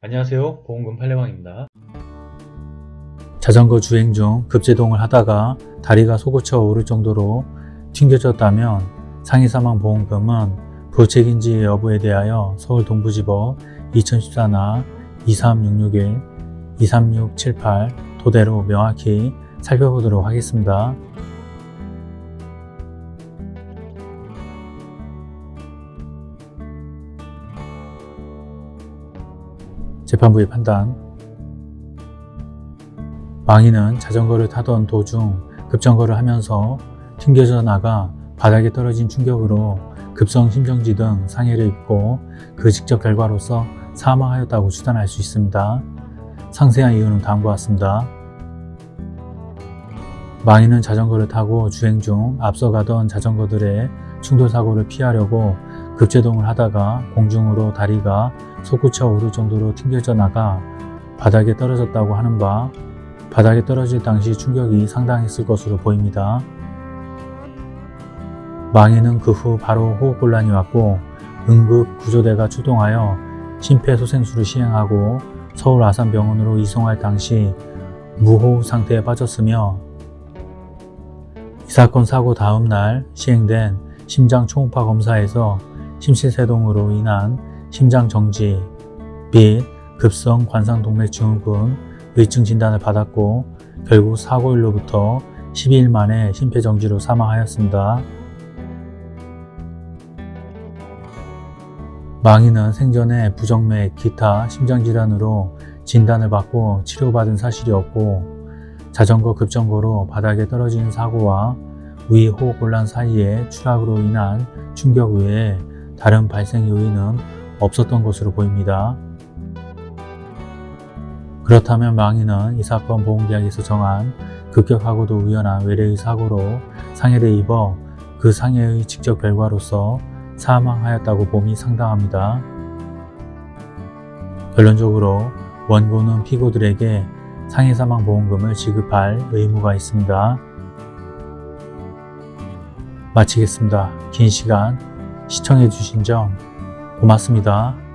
안녕하세요 보험금 팔례방입니다 자전거 주행 중 급제동을 하다가 다리가 솟구쳐 오를 정도로 튕겨졌다면 상해사망보험금은 부책인지 여부에 대하여 서울 동부지법 2014나 23661, 23678 토대로 명확히 살펴보도록 하겠습니다. 재판부의 판단 망인은 자전거를 타던 도중 급정거를 하면서 튕겨져 나가 바닥에 떨어진 충격으로 급성 심정지 등 상해를 입고 그 직접 결과로서 사망하였다고 추단할 수 있습니다. 상세한 이유는 다음과 같습니다. 망인은 자전거를 타고 주행 중 앞서가던 자전거들의 충돌사고를 피하려고 급제동을 하다가 공중으로 다리가 솟구쳐 오를 정도로 튕겨져 나가 바닥에 떨어졌다고 하는 바 바닥에 떨어질 당시 충격이 상당했을 것으로 보입니다. 망인은 그 후 바로 호흡곤란이 왔고 응급 구조대가 출동하여 심폐소생술을 시행하고 서울 아산병원으로 이송할 당시 무호흡 상태에 빠졌으며 이 사건 사고 다음 날 시행된 심장 초음파 검사에서 심실세동으로 인한 심장 정지 및 급성 관상동맥증후군 의증 진단을 받았고 결국 사고일로부터 12일 만에 심폐정지로 사망하였습니다. 망인은 생전에 부정맥, 기타 심장질환으로 진단을 받고 치료받은 사실이 없고 자전거 급정거로 바닥에 떨어진 사고와 위 호흡곤란 사이에 추락으로 인한 충격 외에 다른 발생 요인은 없었던 것으로 보입니다. 그렇다면 망인은 이 사건 보험계약에서 정한 급격하고도 우연한 외래의 사고로 상해를 입어 그 상해의 직접 결과로서 사망하였다고 봄이 상당합니다. 결론적으로 원고는 피고들에게 상해사망보험금을 지급할 의무가 있습니다. 마치겠습니다. 긴 시간 시청해주신 점 고맙습니다.